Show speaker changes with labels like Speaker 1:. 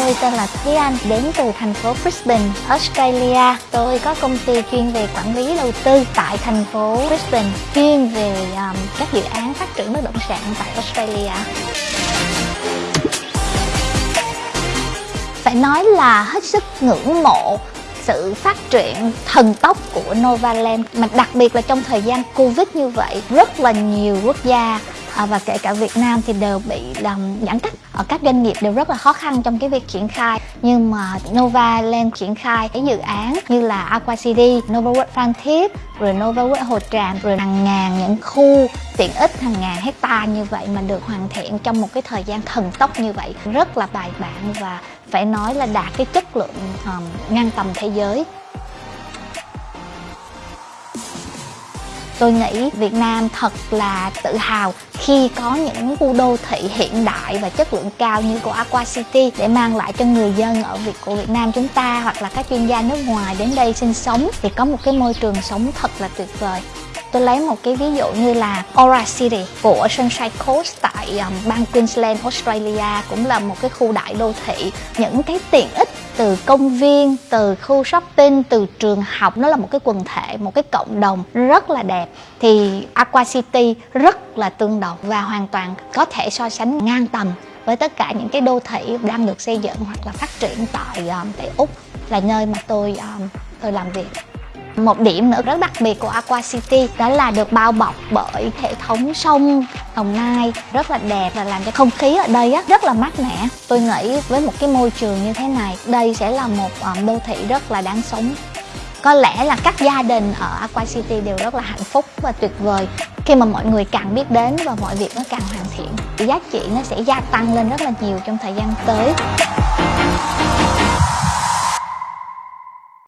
Speaker 1: Tôi tên là Thúy Anh, đến từ thành phố Brisbane, Australia. Tôi có công ty chuyên về quản lý đầu tư tại thành phố Brisbane, chuyên về um, các dự án phát triển bất động sản tại Australia. Phải nói là hết sức ngưỡng mộ sự phát triển thần tốc của Novaland mà đặc biệt là trong thời gian Covid như vậy rất là nhiều quốc gia à, và kể cả Việt Nam thì đều bị làm giãn cách Ờ, các doanh nghiệp đều rất là khó khăn trong cái việc triển khai. Nhưng mà Nova lên triển khai cái dự án như là Aqua City, Nova World Phan Thiết rồi Nova World Hồ Tràm rồi hàng ngàn những khu tiện ích hàng ngàn hecta như vậy mà được hoàn thiện trong một cái thời gian thần tốc như vậy. Rất là bài bản và phải nói là đạt cái chất lượng um, ngang tầm thế giới. Tôi nghĩ Việt Nam thật là tự hào khi có những khu đô thị hiện đại và chất lượng cao như của Aqua City để mang lại cho người dân ở Việt, của Việt Nam chúng ta hoặc là các chuyên gia nước ngoài đến đây sinh sống. Thì có một cái môi trường sống thật là tuyệt vời tôi lấy một cái ví dụ như là Aura City của Sunshine Coast tại um, bang Queensland, Australia cũng là một cái khu đại đô thị. Những cái tiện ích từ công viên, từ khu shopping, từ trường học nó là một cái quần thể, một cái cộng đồng rất là đẹp. Thì Aqua City rất là tương đồng và hoàn toàn có thể so sánh ngang tầm với tất cả những cái đô thị đang được xây dựng hoặc là phát triển tại um, tại Úc là nơi mà tôi um, tôi làm việc một điểm nữa rất đặc biệt của Aqua City đó là được bao bọc bởi hệ thống sông Đồng Nai rất là đẹp và làm cho không khí ở đây á, rất là mát mẻ. Tôi nghĩ với một cái môi trường như thế này, đây sẽ là một ờ, đô thị rất là đáng sống. Có lẽ là các gia đình ở Aqua City đều rất là hạnh phúc và tuyệt vời khi mà mọi người càng biết đến và mọi việc nó càng hoàn thiện giá trị nó sẽ gia tăng lên rất là nhiều trong thời gian tới